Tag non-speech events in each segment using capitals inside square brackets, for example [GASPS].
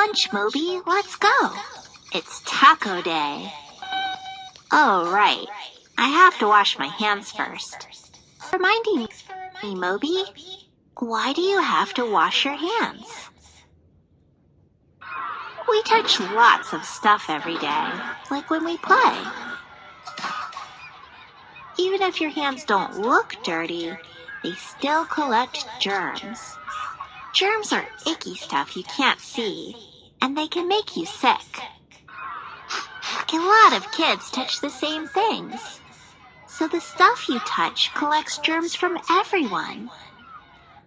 lunch, Moby. Let's go. It's taco day. Oh, right. I have to wash my hands first. Reminding me, Moby, why do you have to wash your hands? We touch lots of stuff every day, like when we play. Even if your hands don't look dirty, they still collect germs. Germs are icky stuff you can't see, and they can make you sick. A lot of kids touch the same things. So the stuff you touch collects germs from everyone.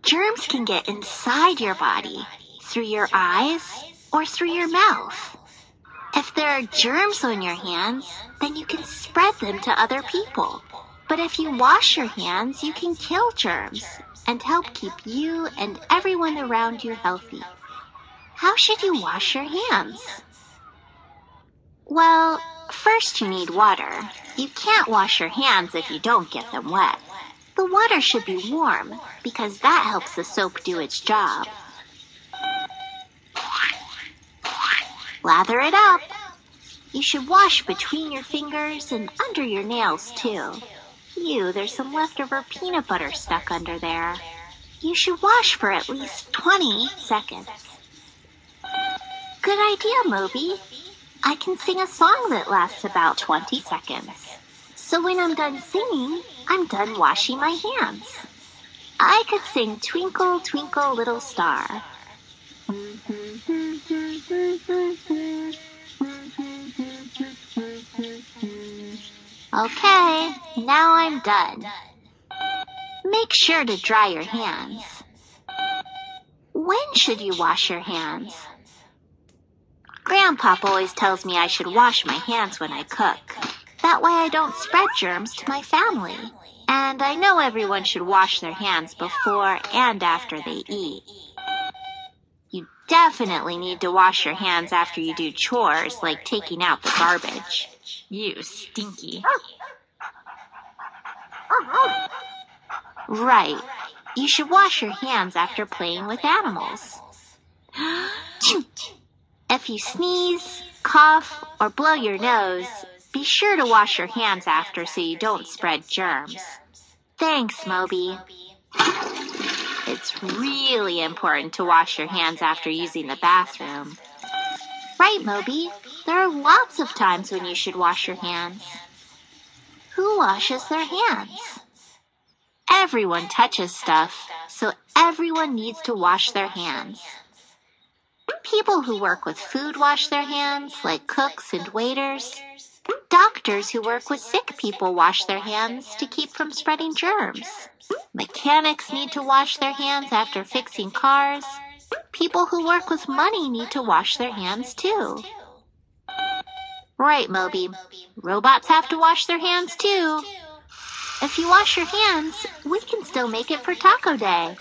Germs can get inside your body, through your eyes, or through your mouth. If there are germs on your hands, then you can spread them to other people. But if you wash your hands, you can kill germs and help keep you and everyone around you healthy. How should you wash your hands? Well, first you need water. You can't wash your hands if you don't get them wet. The water should be warm because that helps the soap do its job. Lather it up. You should wash between your fingers and under your nails too. Ew, there's some leftover peanut butter stuck under there. You should wash for at least 20 seconds. Good idea, Moby. I can sing a song that lasts about 20 seconds. So when I'm done singing, I'm done washing my hands. I could sing Twinkle, Twinkle, Little Star. Mm-hmm. Okay, now I'm done. Make sure to dry your hands. When should you wash your hands? Grandpop always tells me I should wash my hands when I cook. That way I don't spread germs to my family. And I know everyone should wash their hands before and after they eat. You definitely need to wash your hands after you do chores like taking out the garbage. You stinky. Right. You should wash your hands after playing with animals. [GASPS] if you sneeze, cough, or blow your nose, be sure to wash your hands after so you don't spread germs. Thanks, Moby. It's really important to wash your hands after using the bathroom. Right, Moby. There are lots of times when you should wash your hands. Who washes their hands? Everyone touches stuff, so everyone needs to wash their hands. People who work with food wash their hands, like cooks and waiters. Doctors who work with sick people wash their hands to keep from spreading germs. Mechanics need to wash their hands after fixing cars. People who work with money need to wash their hands too. Right, Moby. Robots have to wash their hands too. If you wash your hands, we can still make it for Taco Day.